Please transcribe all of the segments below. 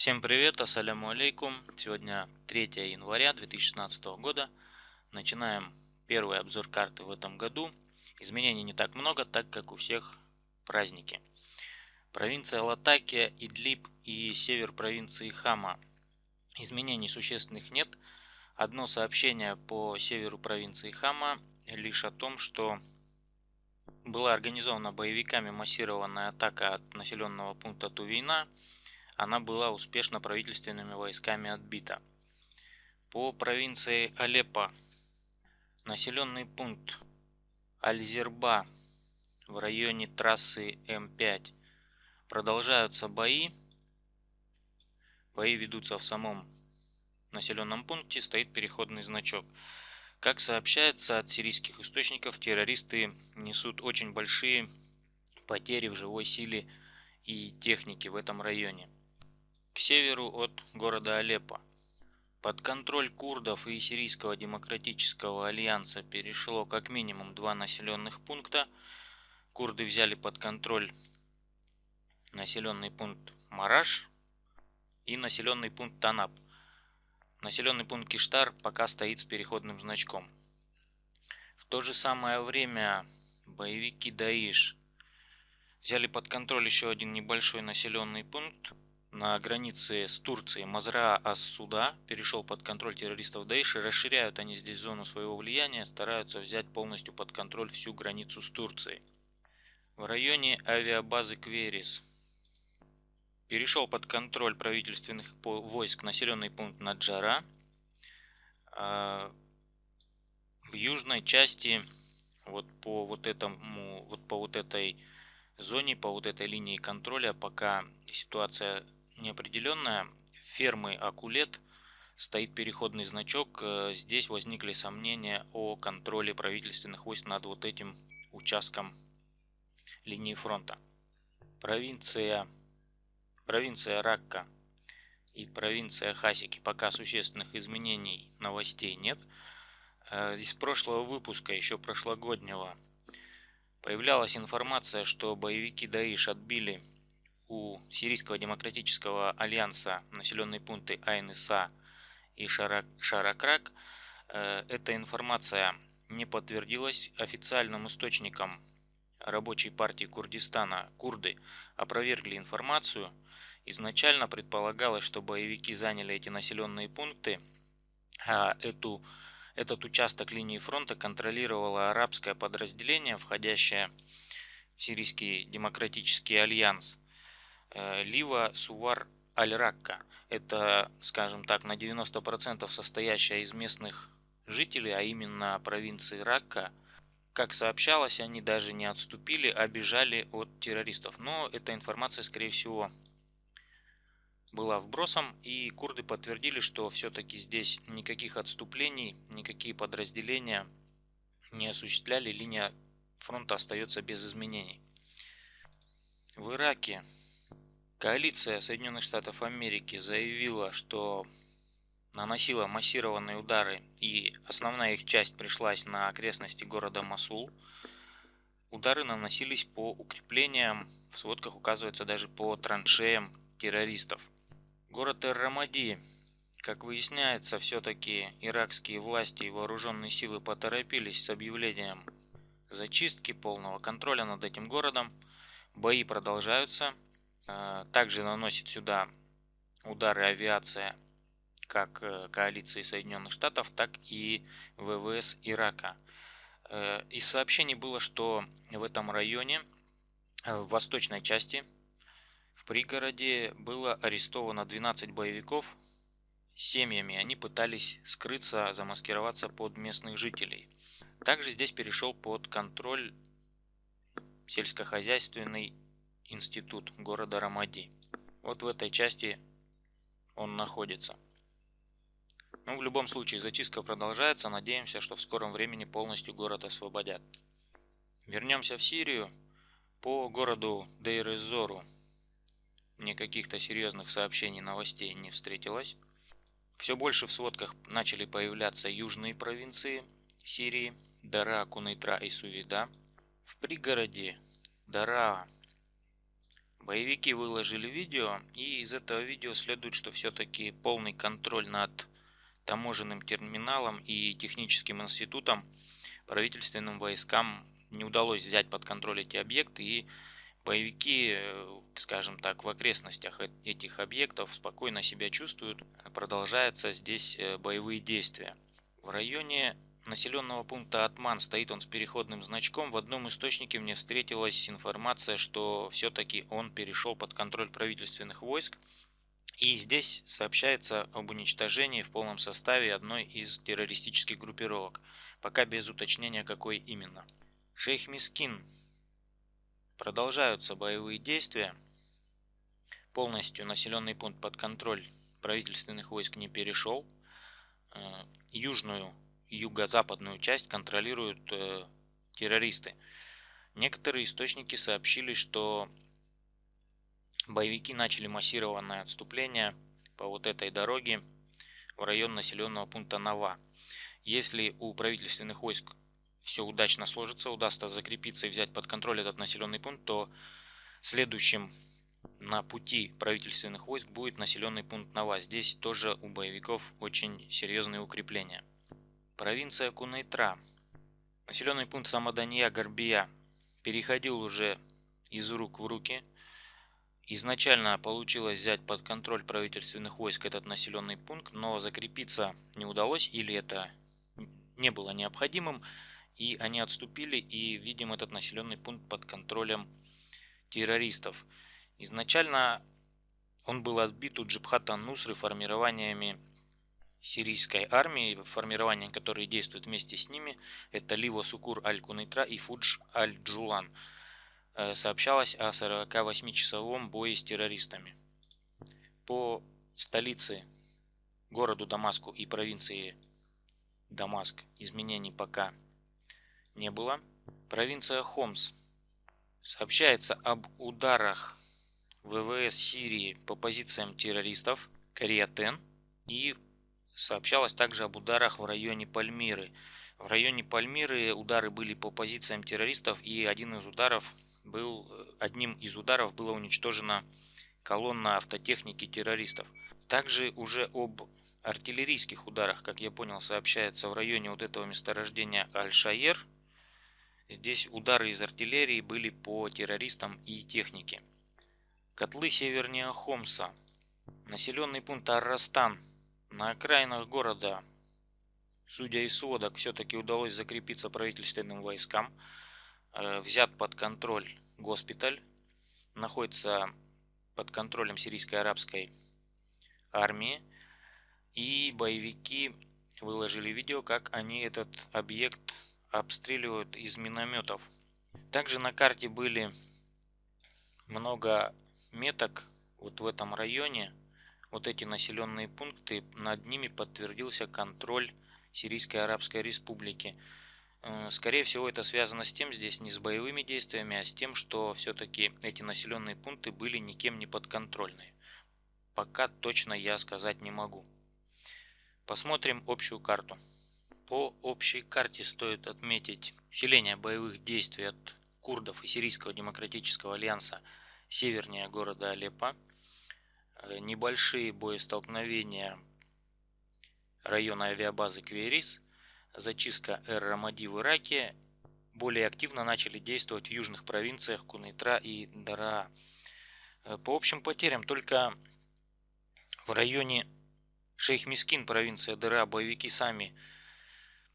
Всем привет, ассаляму алейкум. Сегодня 3 января 2016 года. Начинаем первый обзор карты в этом году. Изменений не так много, так как у всех праздники. Провинция Латакия, Идлиб и север провинции Хама. Изменений существенных нет. Одно сообщение по северу провинции Хама лишь о том, что была организована боевиками массированная атака от населенного пункта Тувейна. Она была успешно правительственными войсками отбита. По провинции Алеппо населенный пункт Альзерба в районе трассы М5 продолжаются бои. Бои ведутся в самом населенном пункте, стоит переходный значок. Как сообщается от сирийских источников, террористы несут очень большие потери в живой силе и технике в этом районе. К северу от города Алеппо. Под контроль курдов и Сирийского демократического альянса перешло как минимум два населенных пункта. Курды взяли под контроль населенный пункт Мараш и населенный пункт Танап – Населенный пункт Киштар пока стоит с переходным значком. В то же самое время боевики Даиш взяли под контроль еще один небольшой населенный пункт на границе с Турцией. Мазра Ас-Суда перешел под контроль террористов Даиш и расширяют они здесь зону своего влияния, стараются взять полностью под контроль всю границу с Турцией. В районе авиабазы Кверис перешел под контроль правительственных войск населенный пункт Наджара. А, в южной части вот по вот этому вот по вот этой зоне по вот этой линии контроля пока ситуация неопределенная фермы акулет стоит переходный значок. Э, здесь возникли сомнения о контроле правительственных войск над вот этим участком линии фронта. Провинция провинция Ракка и провинция Хасики пока существенных изменений новостей нет. Э, из прошлого выпуска, еще прошлогоднего, появлялась информация, что боевики Даиш отбили у Сирийского демократического альянса населенные пункты Айныса и Шаракрак. Э, эта информация не подтвердилась официальным источником рабочей партии Курдистана курды опровергли информацию. Изначально предполагалось, что боевики заняли эти населенные пункты, а эту, этот участок линии фронта контролировало арабское подразделение, входящее в Сирийский демократический альянс Лива Сувар Аль-Ракка. Это, скажем так, на 90% состоящая из местных жителей, а именно провинции Ракка – как сообщалось, они даже не отступили, а бежали от террористов. Но эта информация, скорее всего, была вбросом, и курды подтвердили, что все-таки здесь никаких отступлений, никакие подразделения не осуществляли, линия фронта остается без изменений. В Ираке коалиция Соединенных Штатов Америки заявила, что наносила массированные удары и основная их часть пришлась на окрестности города Масул. Удары наносились по укреплениям, в сводках указывается даже по траншеям террористов. Город Эр-Рамади, как выясняется, все-таки иракские власти и вооруженные силы поторопились с объявлением зачистки, полного контроля над этим городом. Бои продолжаются. Э, также наносит сюда удары авиация как э, коалиции Соединенных Штатов, так и ВВС Ирака. Э, из сообщений было, что в этом районе, э, в восточной части, в пригороде было арестовано 12 боевиков семьями. Они пытались скрыться, замаскироваться под местных жителей. Также здесь перешел под контроль сельскохозяйственный институт города Рамади. Вот в этой части он находится. Ну, в любом случае зачистка продолжается, надеемся, что в скором времени полностью город освободят. Вернемся в Сирию. По городу Дейр-Эзору никаких-то серьезных сообщений, новостей не встретилось. Все больше в сводках начали появляться южные провинции Сирии, Дара, Кунайтра и Сувида. В пригороде Дара Боевики выложили видео, и из этого видео следует, что все-таки полный контроль над таможенным терминалом и техническим институтом правительственным войскам не удалось взять под контроль эти объекты, и боевики, э, скажем так, в окрестностях этих объектов спокойно себя чувствуют. Продолжаются здесь э, боевые действия. В районе населенного пункта Атман стоит он с переходным значком. В одном источнике мне встретилась информация, что все-таки он перешел под контроль правительственных войск. И здесь сообщается об уничтожении в полном составе одной из террористических группировок, пока без уточнения какой именно. Шейх Мискин. Продолжаются боевые действия. Полностью населенный пункт под контроль правительственных войск не перешел. Э, южную юго-западную часть контролируют э, террористы. Некоторые источники сообщили, что боевики начали массированное отступление по вот этой дороге в район населенного пункта Нова. Если у правительственных войск все удачно сложится, удастся закрепиться и взять под контроль этот населенный пункт, то следующим на пути правительственных войск будет населенный пункт Нова. Здесь тоже у боевиков очень серьезные укрепления. Провинция Кунайтра. Населенный пункт Самадания-Горбия переходил уже из рук в руки. Изначально получилось взять под контроль правительственных войск этот населенный пункт, но закрепиться не удалось или это не было необходимым, и они отступили и видим этот населенный пункт под контролем террористов. Изначально он был отбит у Джибхата Нусры формированиями сирийской армии, формирования, которые действуют вместе с ними, это Ливо Сукур Аль-Кунитра и Фудж Аль-Джулан. Э, сообщалось о 48-часовом бое с террористами. По столице, городу Дамаску и провинции Дамаск изменений пока не было. Провинция Хомс. Сообщается об ударах ВВС Сирии по позициям террористов Кариатен и Сообщалось также об ударах в районе Пальмиры. В районе Пальмиры удары были по позициям террористов, и один из ударов был, одним из ударов было уничтожена колонна автотехники террористов. Также уже об артиллерийских ударах, как я понял, сообщается в районе вот этого месторождения Аль-Шаер. Здесь удары из артиллерии были по террористам и технике. Котлы севернее Хомса. Населенный пункт Аррастан на окраинах города, судя из сводок, все-таки удалось закрепиться правительственным войскам. Э, взят под контроль госпиталь, находится под контролем сирийской арабской армии. И боевики выложили видео, как они этот объект обстреливают из минометов. Также на карте были много меток вот в этом районе вот эти населенные пункты, над ними подтвердился контроль Сирийской Арабской Республики. Э, скорее всего, это связано с тем, здесь не с боевыми действиями, а с тем, что все-таки эти населенные пункты были никем не подконтрольны. Пока точно я сказать не могу. Посмотрим общую карту. По общей карте стоит отметить усиление боевых действий от курдов и Сирийского демократического альянса севернее города Алеппо. Э, небольшие боестолкновения района авиабазы Кверис, зачистка Эр-Рамади в Ираке, более активно начали действовать в южных провинциях Кунитра и Дара. Э, по общим потерям только в районе Шейх-Мискин, провинция Дара, боевики сами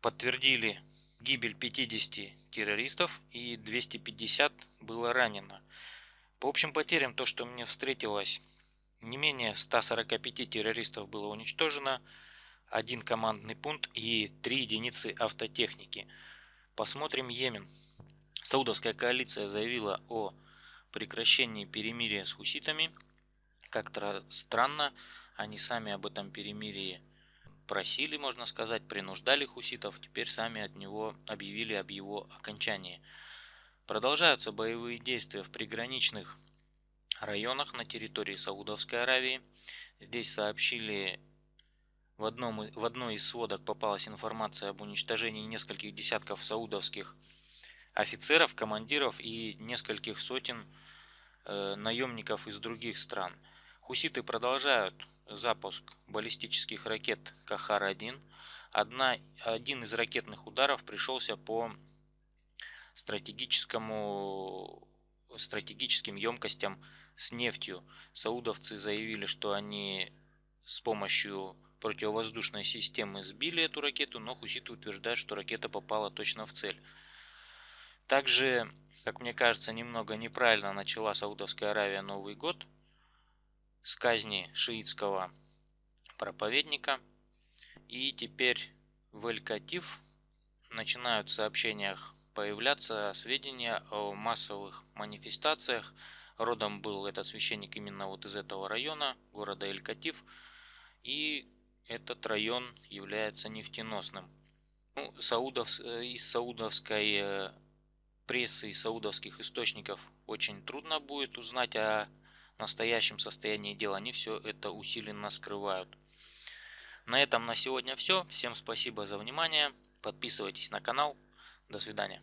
подтвердили гибель 50 террористов и 250 было ранено. По общим потерям то, что мне встретилось не менее 145 террористов было уничтожено, один командный пункт и три единицы автотехники. Посмотрим Йемен. Саудовская коалиция заявила о прекращении перемирия с хуситами. Как-то странно, они сами об этом перемирии просили, можно сказать, принуждали хуситов, теперь сами от него объявили об его окончании. Продолжаются боевые действия в приграничных районах на территории Саудовской Аравии. Здесь сообщили в, одном, в одной из сводок попалась информация об уничтожении нескольких десятков саудовских офицеров, командиров и нескольких сотен э, наемников из других стран. Хуситы продолжают запуск баллистических ракет Кахар-1. Одна, один из ракетных ударов пришелся по стратегическому, стратегическим емкостям с нефтью. Саудовцы заявили, что они с помощью противовоздушной системы сбили эту ракету, но хуситы утверждают, что ракета попала точно в цель. Также, как мне кажется, немного неправильно начала Саудовская Аравия Новый год с казни шиитского проповедника. И теперь в Эль-Катив начинают в сообщениях появляться сведения о массовых манифестациях. Родом был этот священник именно вот из этого района, города Эль-Катив. И этот район является нефтеносным. Ну, Саудов, э, из саудовской э, прессы и саудовских источников очень трудно будет узнать о настоящем состоянии дела. Они все это усиленно скрывают. На этом на сегодня все. Всем спасибо за внимание. Подписывайтесь на канал. До свидания.